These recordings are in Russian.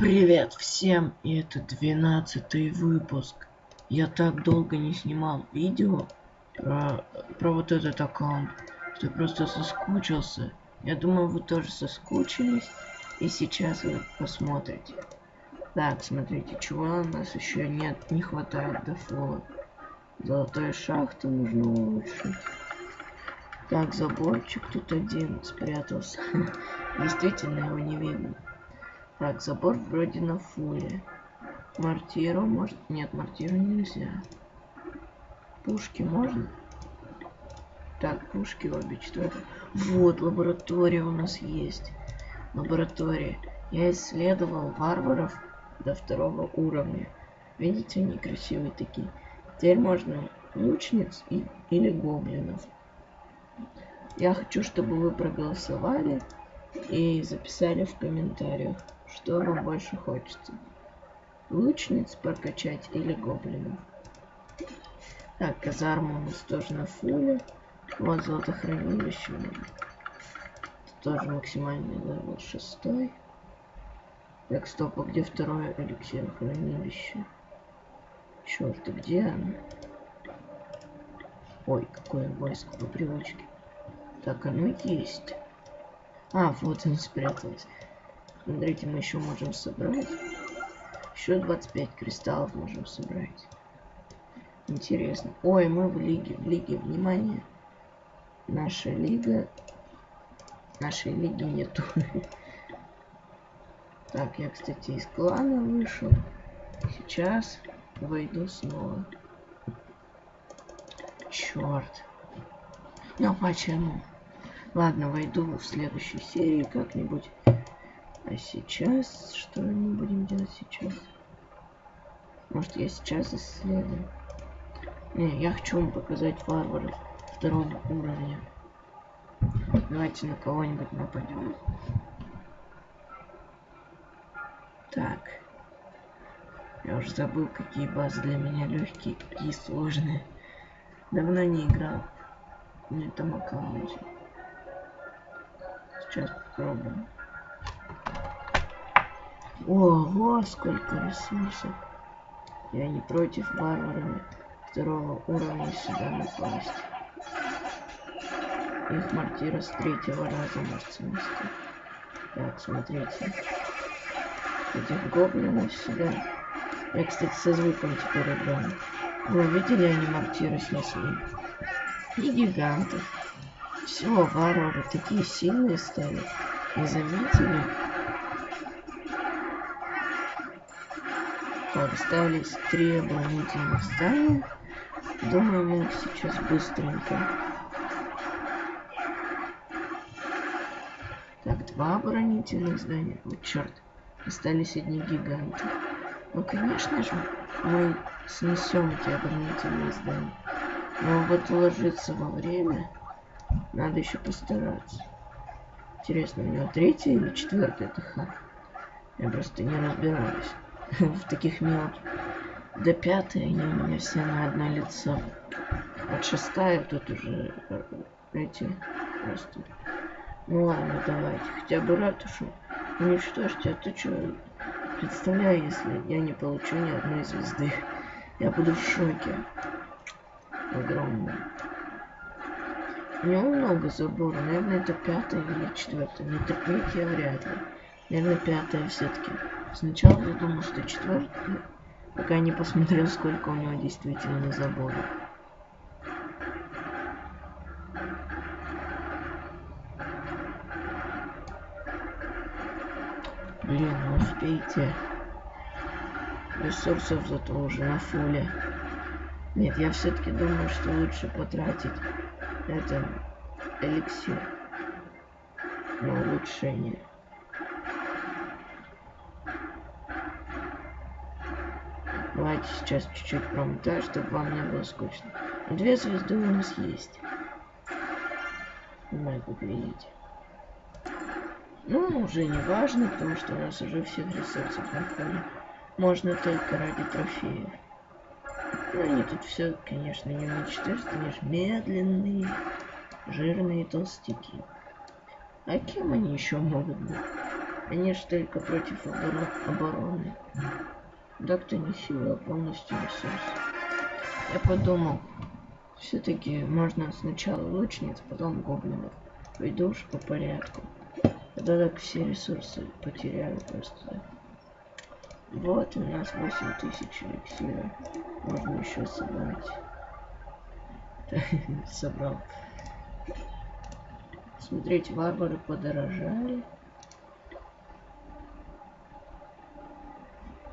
Привет всем, и это двенадцатый выпуск. Я так долго не снимал видео про, про вот этот аккаунт, что просто соскучился. Я думаю, вы тоже соскучились, и сейчас вы посмотрите. Так, смотрите, чего у нас еще нет, не хватает до фола. Золотая шахта нужно улучшить. Так, заборчик тут один спрятался. Действительно его не видно. Так, забор вроде на фуле. Мортиру может... Нет, мортиру нельзя. Пушки можно? Так, пушки обе четвертые. Вот, лаборатория у нас есть. Лаборатория. Я исследовал варваров до второго уровня. Видите, они красивые такие. Теперь можно лучниц и, или гоблинов. Я хочу, чтобы вы проголосовали и записали в комментариях, что вам больше хочется. Лучниц прокачать или гоблинов. Так, казарма у нас тоже на фуле. Вот золотохранилище. Тоже максимальный level шестой. Так, стоп, а где второе эликсир хранилище? Черт, а где оно? Ой, какое войско по привычке. Так, оно есть. А, вот он спрятался. Смотрите, мы еще можем собрать. Еще 25 кристаллов можем собрать. Интересно. Ой, мы в лиге. В лиге, внимание. Наша лига. Нашей лиги нету. Так, я, кстати, из клана вышел. Сейчас войду снова. Черт. Ну почему? Ладно, войду в следующей серии как-нибудь. А сейчас, что мы будем делать сейчас? Может, я сейчас исследую? Не, я хочу вам показать варваров второго уровня. Давайте на кого-нибудь нападем. Так. Я уже забыл, какие базы для меня легкие, какие сложные. Давно не играл на этом аккаунте. Сейчас попробуем. Ого, сколько ресурсов. Я не против варварами второго уровня сюда напасть. Их мортира с третьего раза может снести. Так, смотрите. Этих гоблинов сюда. Я, кстати, со звуком теперь играю. Вы видели, они мортиры снесли? И гигантов. Все, варвары такие сильные стали. Не заметили? Остались три оборонительных здания. Думаю, мы их сейчас быстренько. Так, два оборонительных здания. Вот черт. Остались одни гиганты. Ну, конечно же, мы снесем эти оборонительные здания. Но вот уложиться во время надо еще постараться. Интересно, у него третий или четвертый это ха? Я просто не разбираюсь в таких мелких. До пятой они у меня все на одно лицо. От шестая тут уже э, эти просто. Ну ладно, давайте. Хотя бы ратушу уничтожьте, а то что, представляю, если я не получу ни одной звезды. Я буду в шоке. Огромном. У него много заборов. Наверное, это пятая или четвертая. Но это третья вряд ли. Наверное, пятая все-таки. Сначала я думал, что четвертая. Пока не посмотрел, сколько у него действительно заборов. Блин, ну успейте. Ресурсов зато уже на фуле. Нет, я все-таки думаю, что лучше потратить это эликсир на улучшение. Давайте сейчас чуть-чуть промотаю, чтобы вам не было скучно. Две звезды у нас есть. Ну, как видите. Ну, уже не важно, потому что у нас уже всех ресурсов на Можно только ради трофеев. Ну, они тут все, конечно, не уничтожат, они же медленные, жирные толстяки. А кем они еще могут быть? Они ж только против оборо- обороны. Так-то не сила, а полностью ресурс. Я подумал, все-таки можно сначала лучниц, потом гоблинов. Пойду уж по порядку. Тогда так все ресурсы потеряю просто. Вот у нас 8000 эликсира. Можно еще собрать. Собрал. Смотрите, варвары подорожали.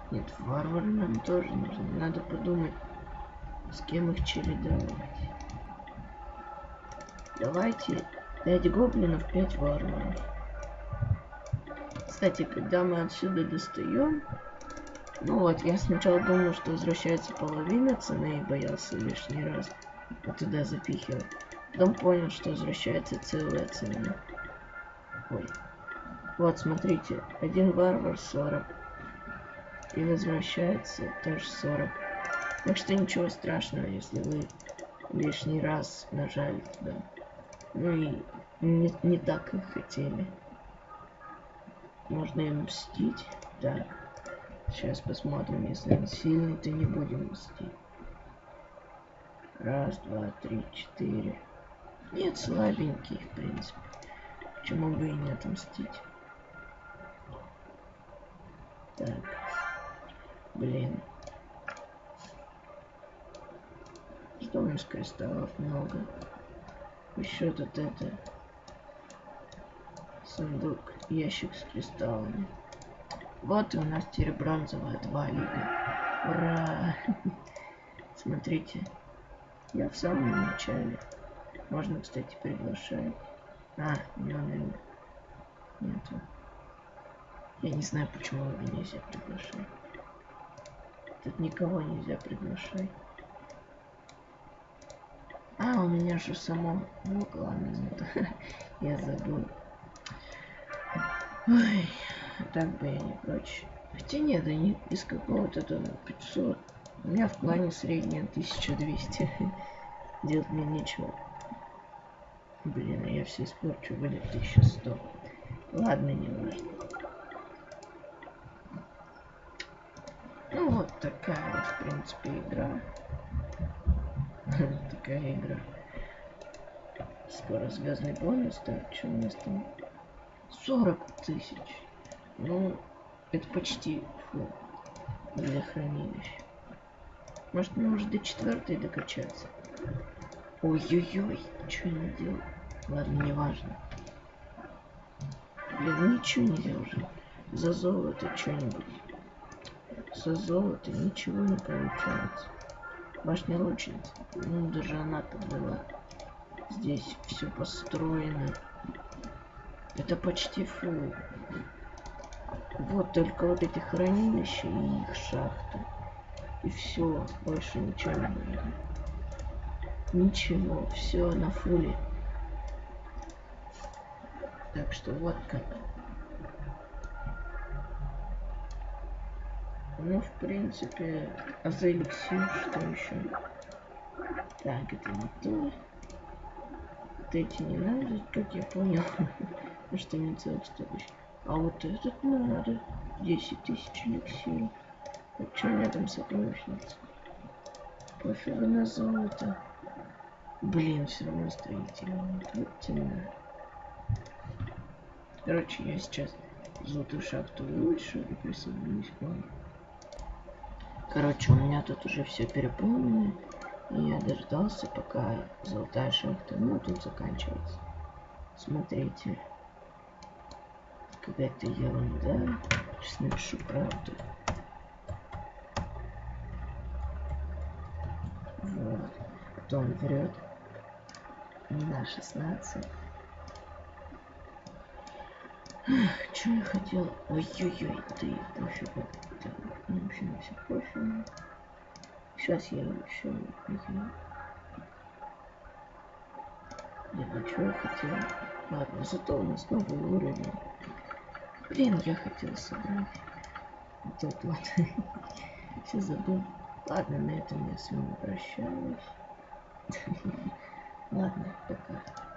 Нет, варвары нам тоже нужны. Надо подумать, с кем их чередовать. Давайте 5 гоблинов, 5 варваров. Кстати, когда мы отсюда достаем, ну вот, я сначала думал, что возвращается половина цены и боялся лишний раз туда запихивать. Потом понял, что возвращается целая цена. Ой. Вот, смотрите, один варвар 40. И возвращается тоже 40. Так что ничего страшного, если вы лишний раз нажали туда. Ну и не, не так, как хотели. Можно им мстить. Так. Сейчас посмотрим, если он сильный, то не будем мстить. Раз, два, три, четыре. Нет, слабенький, в принципе. Почему бы и не отомстить? Так. Блин. Что у нас кристаллов много? Еще тут это... Сундук, ящик с кристаллами. Вот и у нас теперь бронзовая 2 лига. Ура! Смотрите, я в самом начале. Можно, кстати, приглашать. А, меня, наверное, нету. Я не знаю, почему его нельзя приглашать. Тут никого нельзя приглашать. А, у меня же само... Ну, ладно, нет. я забыл. Ой, так бы я не прочь. Хотя нет, они из какого-то там 500. У меня в плане средняя 1200. Делать мне нечего. Блин, я все испорчу, будет 1100. Ладно, не важно. Ну вот такая вот, в принципе, игра. такая игра. Скоро звездный бонус, так, что у нас там? 40 тысяч. Ну, это почти фу, для хранилища. Может, мне уже до четвертой докачаться? Ой-ой-ой, что не делал? Ладно, не важно. Блин, ничего нельзя уже. За золото что-нибудь. За золото ничего не получается. Башня лучница. Ну, даже она подвела. Здесь все построено. Это почти фу. Вот только вот эти хранилища и их шахты. И все, больше ничего не будет. Ничего, все на фуле. Так что вот как. Ну, в принципе, а за эликсир что еще? Так, это не то. Вот эти не надо, как я понял. что не целых 100 тысяч. А вот этот надо. 10 тысяч эликсиров. А что у меня там сокровищница? Пофигу на золото. Блин, все равно строительный. Вот. Короче, я сейчас золотую шахту улучшу и присоединюсь к вам. Короче, у меня тут уже все переполнено. И я дождался, пока золотая шахта, ну, тут заканчивается. Смотрите. Какая-то ерунда. Сейчас напишу правду. Вот. Кто он врет? На 16. Что я хотел? Ой-ой-ой, ты пофигу. Так, вообще на все пофигу. Сейчас я еще что я хотел? Ладно, зато у нас новый уровень. Блин, я хотел собрать. Вот тут вот. Все забыл. Ладно, на этом я с вами прощаюсь. Ладно, пока.